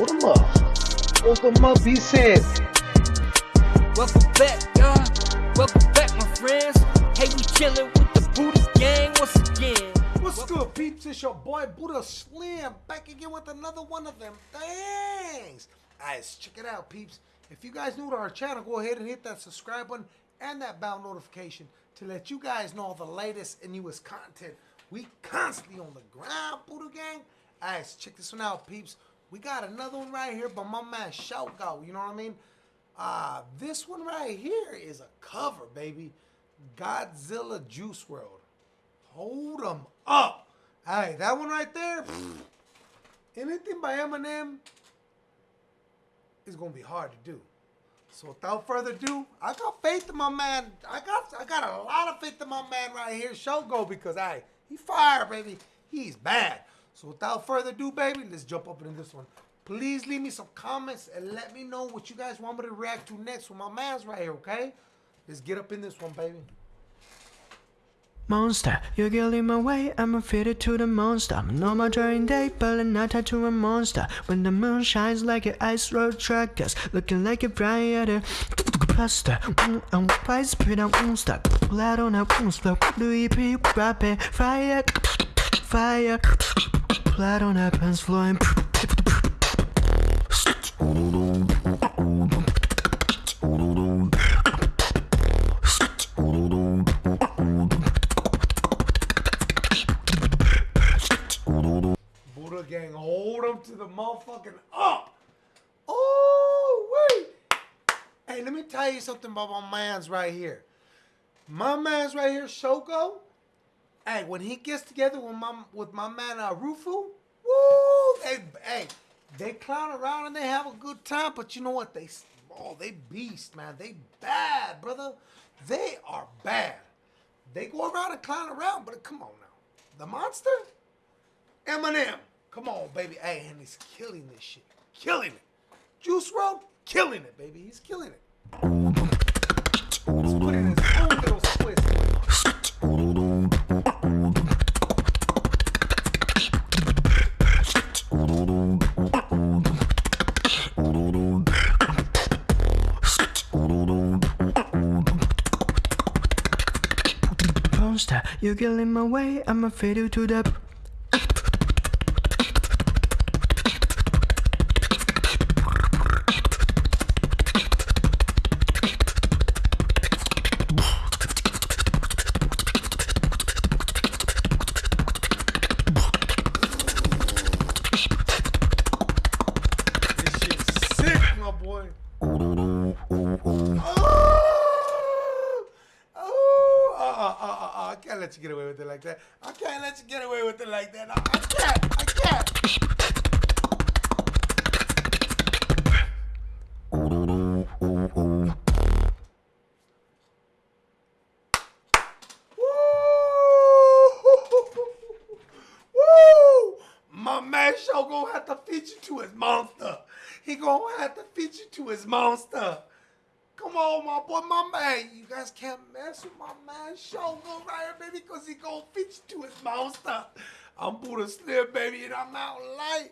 Hold them up. Hold them up, he said. Welcome back, y'all. Welcome back, my friends. Hey, we chillin' with the Buddha gang once again. What's good, peeps? It's your boy Buddha Slim back again with another one of them things. Guys, check it out, peeps. If you guys new to our channel, go ahead and hit that subscribe button and that bell notification to let you guys know the latest and newest content. We constantly on the ground, Buddha Gang. Guys, check this one out, peeps. We got another one right here by my man Shogo. You know what I mean? Uh, this one right here is a cover, baby. Godzilla Juice WRLD. Hold them up. Hey, that one right there. anything by Eminem is gonna be hard to do. So without further ado, I got faith in my man. I got I got a lot of faith in my man right here, Shogo, because I he fire, baby. He's bad. So without further ado, baby, let's jump up into this one. Please leave me some comments and let me know what you guys want me to react to next with my man's right here, okay? Let's get up in this one, baby. Monster, you're getting my way, I'm fitted to the monster. I'm no more during day, but I'm not tied to a monster. When the moon shines like an ice road trackers, looking like a brighter plaster. Mm, I'm quite speed, I won't stop. Blood on a won't stop. Louis P. Rapid fire, fire. Blood on a pants flowing. Buddha gang, hold them to the motherfucking up. Oh, wait. Hey, let me tell you something about my man's right here. My man's right here, Shoko. Hey, when he gets together with my with my man uh, Rufu, woo, they hey, they clown around and they have a good time. But you know what? They oh, they beast, man. They bad, brother. They are bad. They go around and clown around, but come on now, the monster. Eminem. Come on, baby. Hey, and he's killing this shit. Killing it. Juice WRLD, killing it, baby. He's killing it. Monster, you're getting my way, I'm a fiddle to the. This shit's sick, my boy. Oh, oh, uh, uh, I can't let you get away with it like that. I can't let you get away with it like that. I, I can't. I can't. My man show gonna have to feed you to his monster. He gonna have to feed you to his monster. Come on, my boy, my man. You guys can't mess with my man Shogo right here, baby, because he gonna feed you to his monster. I'm Buddha Slim, baby, and I'm out light.